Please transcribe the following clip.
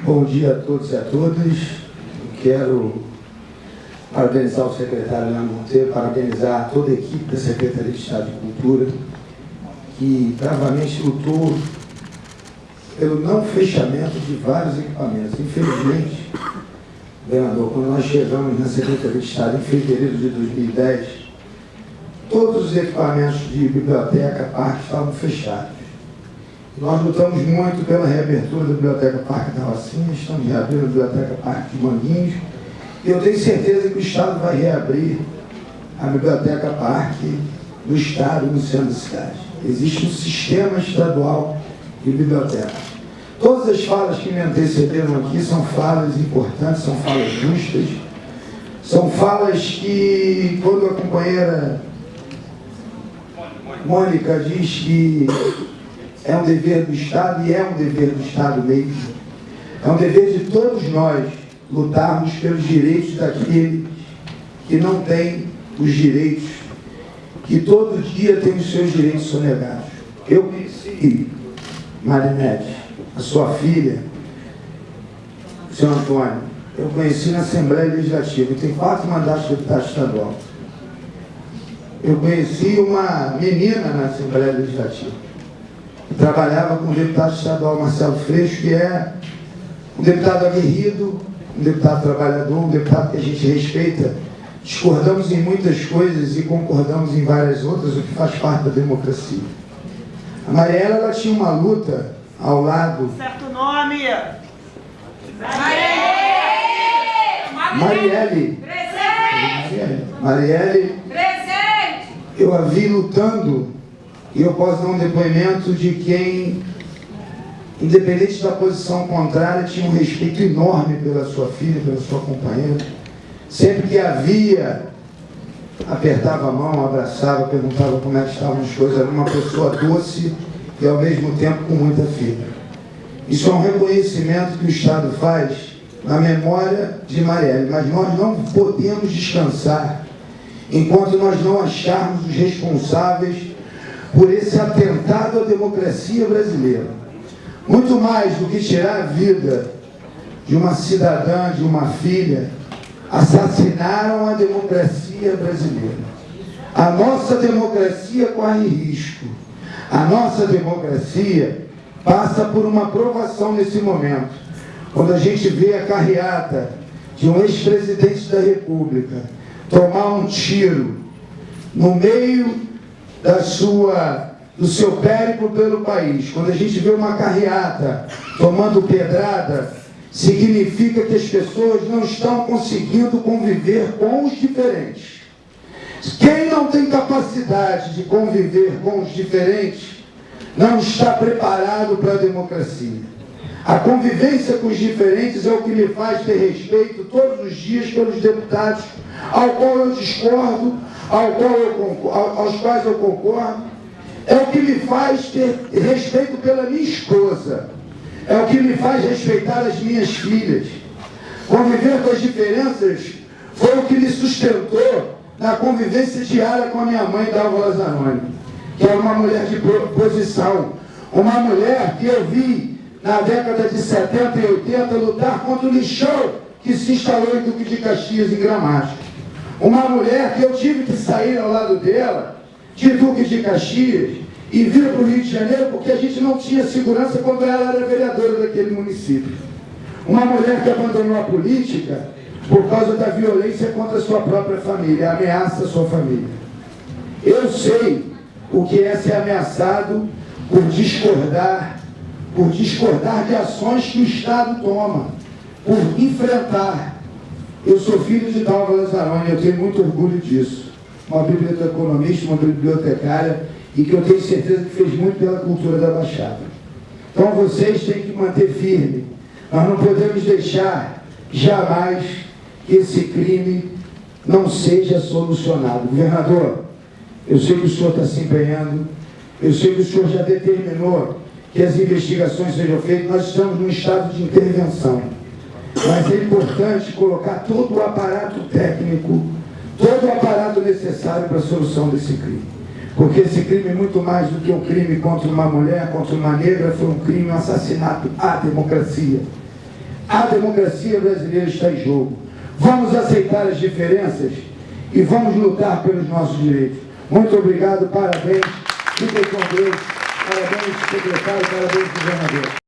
Bom dia a todos e a todas. Quero parabenizar o secretário Leandro Monteiro, parabenizar toda a equipe da Secretaria de Estado de Cultura, que bravamente lutou pelo não fechamento de vários equipamentos. Infelizmente, governador, quando nós chegamos na Secretaria de Estado em fevereiro de 2010, todos os equipamentos de biblioteca, parque estavam fechados. Nós lutamos muito pela reabertura da Biblioteca Parque da Rocinha, estamos reabrindo a Biblioteca Parque de Manguinhos, e eu tenho certeza que o Estado vai reabrir a Biblioteca Parque do Estado no centro da cidade. Existe um sistema estadual de biblioteca. Todas as falas que me antecederam aqui são falas importantes, são falas justas, são falas que, quando a companheira Mônica diz que é um dever do Estado e é um dever do Estado mesmo. É um dever de todos nós lutarmos pelos direitos daqueles que não têm os direitos, que todo dia têm os seus direitos sonegados. Eu conheci Marinete, a sua filha, o senhor Antônio, eu conheci na Assembleia Legislativa, tem quatro mandatos de deputado estadual. Eu conheci uma menina na Assembleia Legislativa trabalhava com o deputado estadual Marcelo Freixo, que é um deputado aguerrido, um deputado trabalhador, um deputado que a gente respeita. Discordamos em muitas coisas e concordamos em várias outras, o que faz parte da democracia. A Mariela ela tinha uma luta ao lado. Certo nome! Marielle! Marielle! Presente! Marielle! Presente! Eu a vi lutando e eu posso dar um depoimento de quem, independente da posição contrária, tinha um respeito enorme pela sua filha, pela sua companheira. Sempre que havia, apertava a mão, abraçava, perguntava como é que estavam as coisas. Era uma pessoa doce e, ao mesmo tempo, com muita fibra. Isso é um reconhecimento que o Estado faz na memória de Marielle, mas nós não podemos descansar enquanto nós não acharmos os responsáveis por esse atentado à democracia brasileira. Muito mais do que tirar a vida de uma cidadã, de uma filha, assassinaram a democracia brasileira. A nossa democracia corre risco. A nossa democracia passa por uma provação nesse momento. Quando a gente vê a carreata de um ex-presidente da República tomar um tiro no meio da sua, do seu périplo pelo país, quando a gente vê uma carreata tomando pedrada, significa que as pessoas não estão conseguindo conviver com os diferentes. Quem não tem capacidade de conviver com os diferentes, não está preparado para a democracia. A convivência com os diferentes é o que me faz ter respeito todos os dias pelos deputados ao qual eu discordo, ao qual eu, aos quais eu concordo, é o que me faz ter respeito pela minha esposa, é o que me faz respeitar as minhas filhas. Conviver com as diferenças foi o que me sustentou na convivência diária com a minha mãe, Dalva Lazaroni, que era uma mulher de posição, uma mulher que eu vi na década de 70 e 80 lutar contra o lixão que se instalou em Duque de Caxias, em Gramacho. Uma mulher que eu tive que sair ao lado dela, de Duque de Caxias, e vir para o Rio de Janeiro porque a gente não tinha segurança quando ela era vereadora daquele município. Uma mulher que abandonou a política por causa da violência contra a sua própria família, ameaça a sua família. Eu sei o que é ser ameaçado por discordar, por discordar de ações que o Estado toma, por enfrentar eu sou filho de Dalva Lazzaroni, eu tenho muito orgulho disso. Uma biblioteconomista, uma bibliotecária, e que eu tenho certeza que fez muito pela cultura da Baixada. Então vocês têm que manter firme. Nós não podemos deixar jamais que esse crime não seja solucionado. Governador, eu sei que o senhor está se empenhando, eu sei que o senhor já determinou que as investigações sejam feitas, nós estamos num estado de intervenção. Mas é importante colocar todo o aparato técnico, todo o aparato necessário para a solução desse crime. Porque esse crime muito mais do que um crime contra uma mulher, contra uma negra, foi um crime, um assassinato à democracia. A democracia brasileira está em jogo. Vamos aceitar as diferenças e vamos lutar pelos nossos direitos. Muito obrigado, parabéns. Fiquem com Deus. Parabéns, secretário, parabéns, governador.